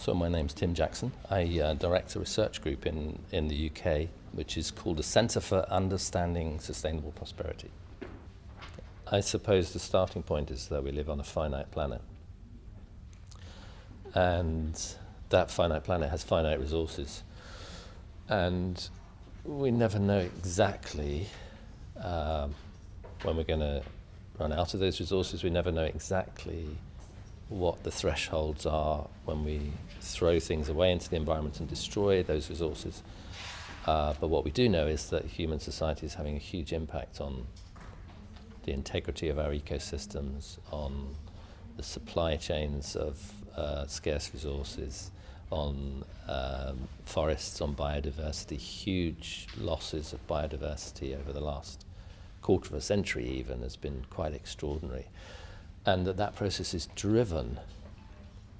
So my name's Tim Jackson. I uh, direct a research group in, in the UK which is called the Centre for Understanding Sustainable Prosperity. I suppose the starting point is that we live on a finite planet. And that finite planet has finite resources. And we never know exactly um, when we're going to run out of those resources. We never know exactly what the thresholds are when we throw things away into the environment and destroy those resources. Uh, but what we do know is that human society is having a huge impact on the integrity of our ecosystems, on the supply chains of uh, scarce resources, on um, forests, on biodiversity, huge losses of biodiversity over the last quarter of a century even has been quite extraordinary and that that process is driven,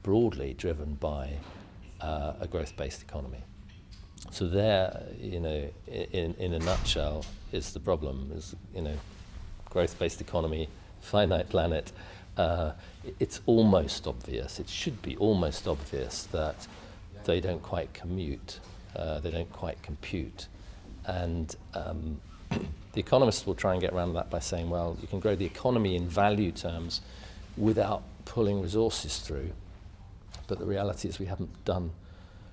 broadly driven by uh, a growth-based economy. So there, you know, in, in a nutshell, is the problem, is, you know, growth-based economy, finite planet, uh, it's almost obvious, it should be almost obvious that they don't quite commute, uh, they don't quite compute. And um, the economists will try and get around that by saying, well, you can grow the economy in value terms without pulling resources through. But the reality is we haven't done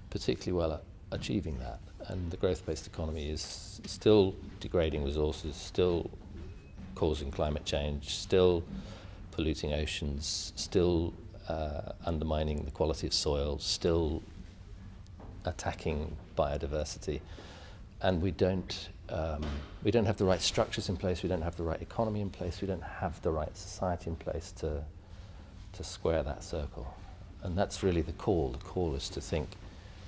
particularly well at achieving that. And the growth-based economy is still degrading resources, still causing climate change, still polluting oceans, still uh, undermining the quality of soil, still attacking biodiversity. And we don't um, we don't have the right structures in place, we don't have the right economy in place, we don't have the right society in place to, to square that circle. And that's really the call. The call is to think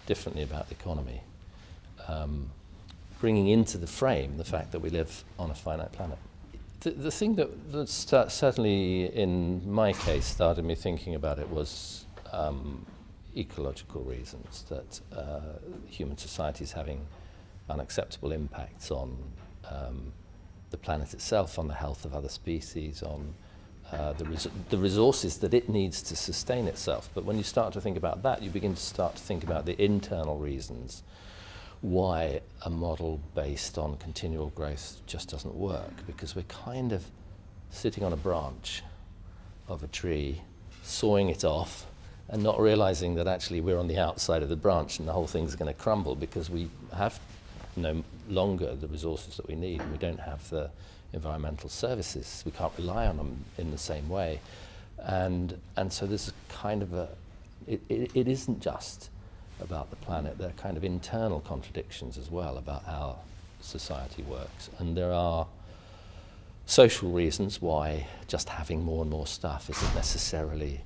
differently about the economy, um, bringing into the frame the fact that we live on a finite planet. The, the thing that, that certainly in my case started me thinking about it was um, ecological reasons, that uh, human society is having unacceptable impacts on um, the planet itself, on the health of other species, on uh, the, res the resources that it needs to sustain itself. But when you start to think about that, you begin to start to think about the internal reasons why a model based on continual growth just doesn't work, because we're kind of sitting on a branch of a tree, sawing it off, and not realizing that actually we're on the outside of the branch and the whole thing's going to crumble because we have no longer the resources that we need and we don't have the environmental services. We can't rely on them in the same way. And, and so there's kind of a, it, it, it isn't just about the planet, there are kind of internal contradictions as well about how society works. And there are social reasons why just having more and more stuff isn't necessarily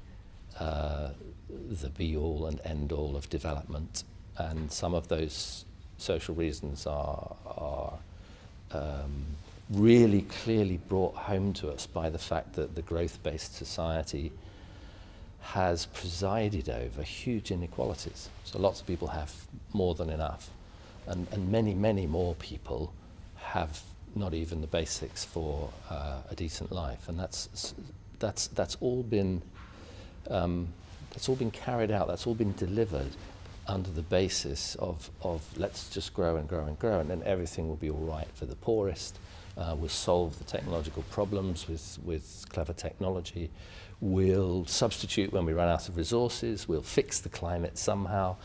uh, the be-all and end-all of development. And some of those social reasons are, are um, really clearly brought home to us by the fact that the growth-based society has presided over huge inequalities. So lots of people have more than enough, and, and many, many more people have not even the basics for uh, a decent life, and that's that's that's all been um, that's all been carried out. That's all been delivered under the basis of, of let's just grow and grow and grow and then everything will be all right for the poorest. Uh, we'll solve the technological problems with, with clever technology. We'll substitute when we run out of resources. We'll fix the climate somehow.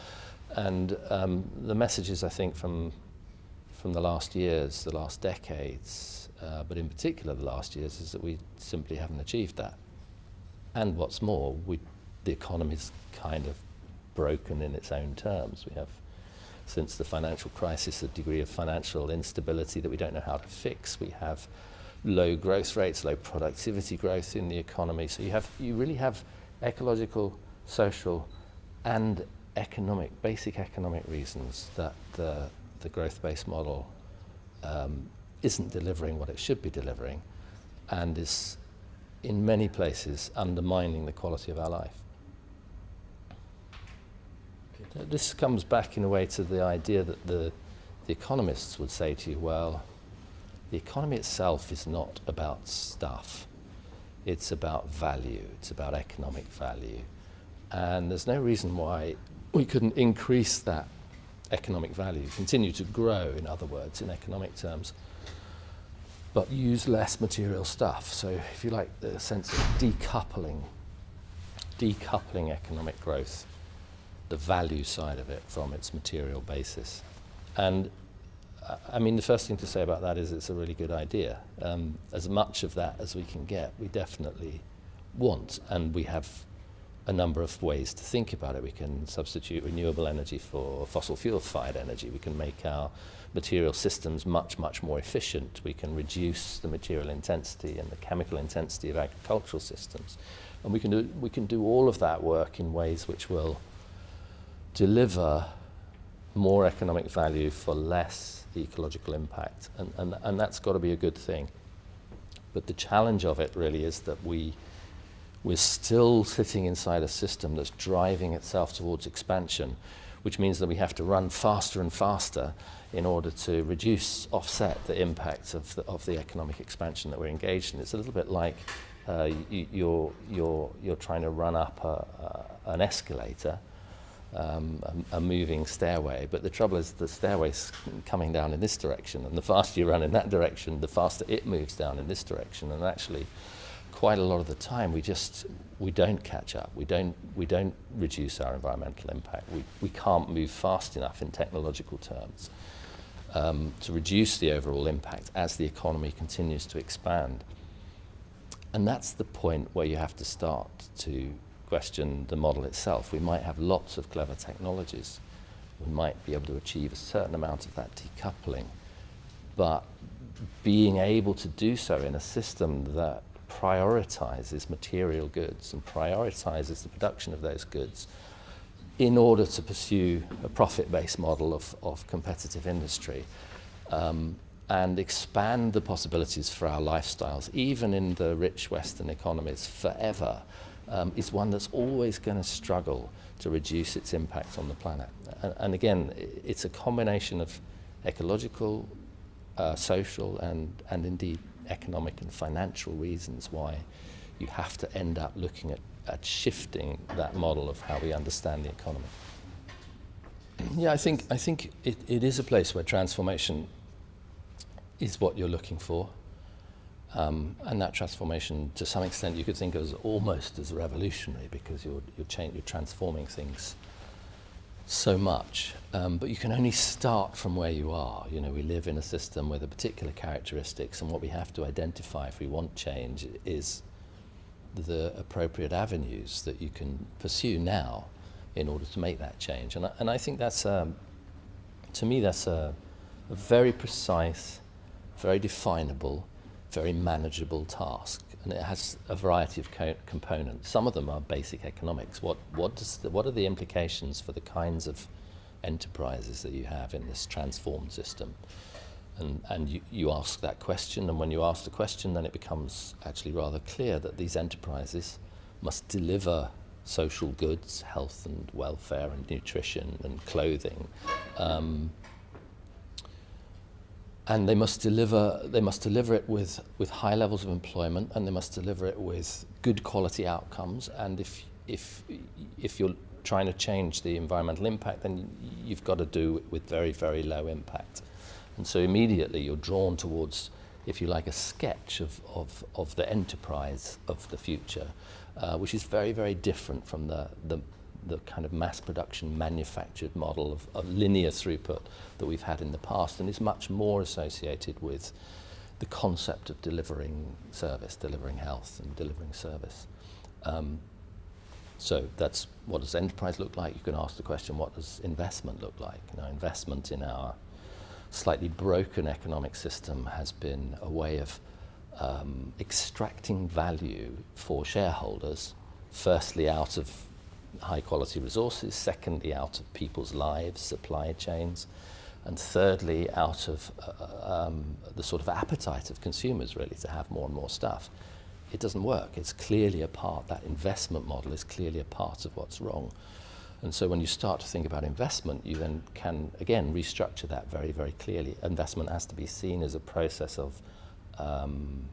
And um, the messages, I think, from, from the last years, the last decades, uh, but in particular the last years, is that we simply haven't achieved that. And what's more, we, the economy's kind of broken in its own terms. We have, since the financial crisis, a degree of financial instability that we don't know how to fix. We have low growth rates, low productivity growth in the economy. So you have, you really have ecological, social, and economic, basic economic reasons that the, the growth-based model um, isn't delivering what it should be delivering and is in many places undermining the quality of our life. This comes back in a way to the idea that the, the economists would say to you, well, the economy itself is not about stuff. It's about value. It's about economic value. And there's no reason why we couldn't increase that economic value, continue to grow, in other words, in economic terms, but use less material stuff. So, if you like, the sense of decoupling, decoupling economic growth, the value side of it from its material basis. And uh, I mean, the first thing to say about that is it's a really good idea. Um, as much of that as we can get, we definitely want, and we have a number of ways to think about it. We can substitute renewable energy for fossil fuel fired energy. We can make our material systems much, much more efficient. We can reduce the material intensity and the chemical intensity of agricultural systems. And we can do, we can do all of that work in ways which will deliver more economic value for less ecological impact. And, and, and that's got to be a good thing. But the challenge of it really is that we we're still sitting inside a system that's driving itself towards expansion, which means that we have to run faster and faster in order to reduce, offset the impact of the, of the economic expansion that we're engaged in. It's a little bit like uh, you, you're, you're, you're trying to run up a, an escalator, um, a, a moving stairway, but the trouble is the stairway's coming down in this direction, and the faster you run in that direction, the faster it moves down in this direction, and actually quite a lot of the time we just we don't catch up. We don't we don't reduce our environmental impact. We we can't move fast enough in technological terms um, to reduce the overall impact as the economy continues to expand. And that's the point where you have to start to question the model itself. We might have lots of clever technologies. We might be able to achieve a certain amount of that decoupling. But being able to do so in a system that prioritizes material goods and prioritizes the production of those goods in order to pursue a profit-based model of, of competitive industry um, and expand the possibilities for our lifestyles, even in the rich Western economies forever, um, is one that's always going to struggle to reduce its impact on the planet. And, and again, it's a combination of ecological, uh, social, and, and indeed economic and financial reasons why you have to end up looking at, at shifting that model of how we understand the economy. Yeah, I think, I think it, it is a place where transformation is what you're looking for. Um, and that transformation, to some extent, you could think of as almost as revolutionary because you're, you're, you're transforming things so much, um, but you can only start from where you are. You know, we live in a system with a particular characteristics, and what we have to identify if we want change is the appropriate avenues that you can pursue now in order to make that change. And I, and I think that's, um, to me, that's a, a very precise, very definable, very manageable task and it has a variety of co components. Some of them are basic economics. What, what, does the, what are the implications for the kinds of enterprises that you have in this transformed system? And, and you, you ask that question, and when you ask the question, then it becomes actually rather clear that these enterprises must deliver social goods, health and welfare and nutrition and clothing, um, and they must deliver they must deliver it with with high levels of employment and they must deliver it with good quality outcomes. And if if if you're trying to change the environmental impact then you've got to do it with very very low impact. And so immediately you're drawn towards if you like a sketch of of of the enterprise of the future uh, which is very very different from the the the kind of mass production manufactured model of, of linear throughput that we've had in the past and is much more associated with the concept of delivering service, delivering health and delivering service. Um, so that's what does enterprise look like? You can ask the question, what does investment look like? Investment in our slightly broken economic system has been a way of um, extracting value for shareholders, firstly out of high quality resources, secondly, out of people's lives, supply chains, and thirdly, out of uh, um, the sort of appetite of consumers really to have more and more stuff. It doesn't work. It's clearly a part, that investment model is clearly a part of what's wrong. And so when you start to think about investment, you then can, again, restructure that very, very clearly. Investment has to be seen as a process of um,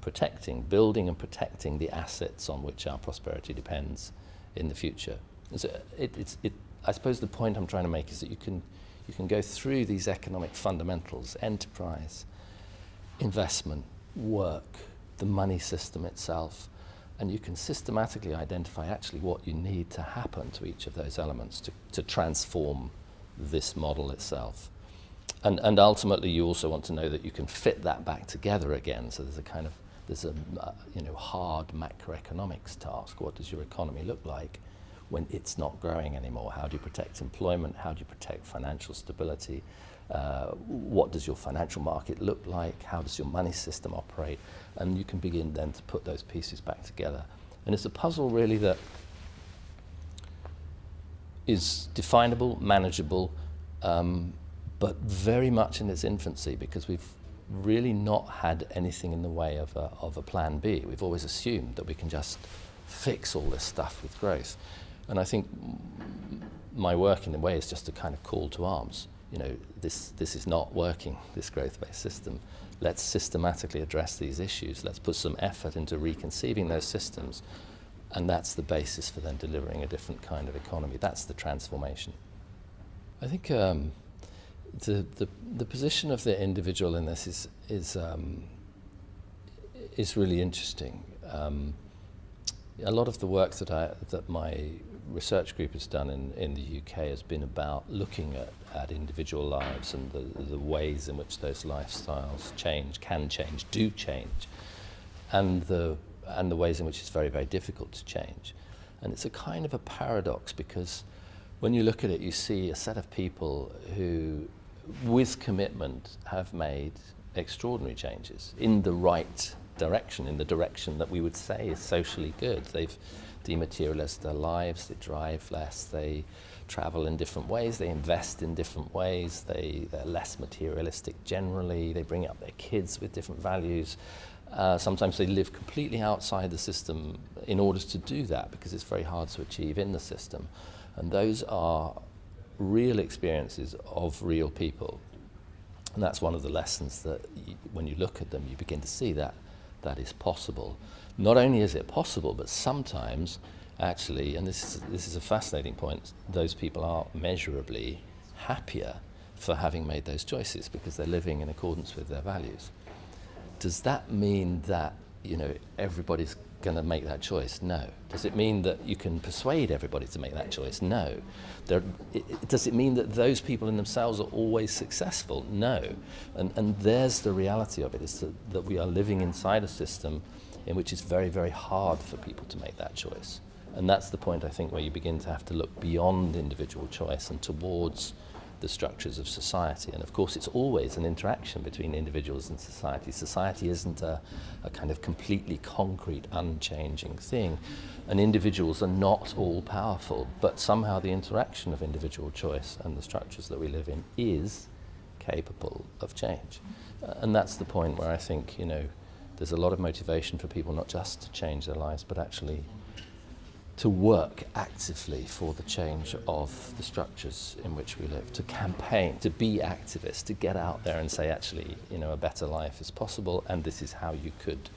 protecting, building and protecting the assets on which our prosperity depends in the future. A, it, it's, it, I suppose the point I'm trying to make is that you can, you can go through these economic fundamentals, enterprise, investment, work, the money system itself, and you can systematically identify actually what you need to happen to each of those elements to, to transform this model itself. And, and ultimately you also want to know that you can fit that back together again. So there's a kind of, there's a uh, you know, hard macroeconomics task. What does your economy look like when it's not growing anymore? How do you protect employment? How do you protect financial stability? Uh, what does your financial market look like? How does your money system operate? And you can begin then to put those pieces back together. And it's a puzzle really that is definable, manageable, um, but very much in its infancy because we've really not had anything in the way of a, of a plan B. We've always assumed that we can just fix all this stuff with growth. And I think my work in a way is just a kind of call to arms. You know, this, this is not working, this growth-based system. Let's systematically address these issues. Let's put some effort into reconceiving those systems. And that's the basis for then delivering a different kind of economy. That's the transformation. I think um, the, the, the position of the individual in this is, is, um, is really interesting. Um, a lot of the work that, I, that my research group has done in, in the UK has been about looking at, at individual lives and the, the ways in which those lifestyles change, can change, do change, and the, and the ways in which it's very, very difficult to change. And it's a kind of a paradox because when you look at it, you see a set of people who, with commitment, have made extraordinary changes in the right direction, in the direction that we would say is socially good. They've dematerialized their lives, they drive less, they travel in different ways, they invest in different ways, they, they're less materialistic generally, they bring up their kids with different values. Uh, sometimes they live completely outside the system in order to do that because it's very hard to achieve in the system. And those are real experiences of real people. And that's one of the lessons that you, when you look at them, you begin to see that that is possible. Not only is it possible, but sometimes actually, and this is, this is a fascinating point, those people are measurably happier for having made those choices because they're living in accordance with their values. Does that mean that you know everybody's going to make that choice? No. Does it mean that you can persuade everybody to make that choice? No. There, it, does it mean that those people in themselves are always successful? No. And, and there's the reality of it, is that, that we are living inside a system in which it's very, very hard for people to make that choice. And that's the point, I think, where you begin to have to look beyond individual choice and towards the structures of society. And of course, it's always an interaction between individuals and society. Society isn't a, a kind of completely concrete, unchanging thing. And individuals are not all powerful, but somehow the interaction of individual choice and the structures that we live in is capable of change. Uh, and that's the point where I think, you know, there's a lot of motivation for people not just to change their lives, but actually to work actively for the change of the structures in which we live, to campaign, to be activists, to get out there and say, actually, you know, a better life is possible, and this is how you could,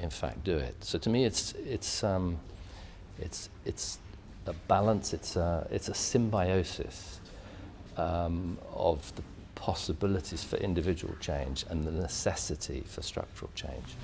in fact, do it. So to me, it's it's um, it's it's a balance. It's a it's a symbiosis um, of the possibilities for individual change and the necessity for structural change.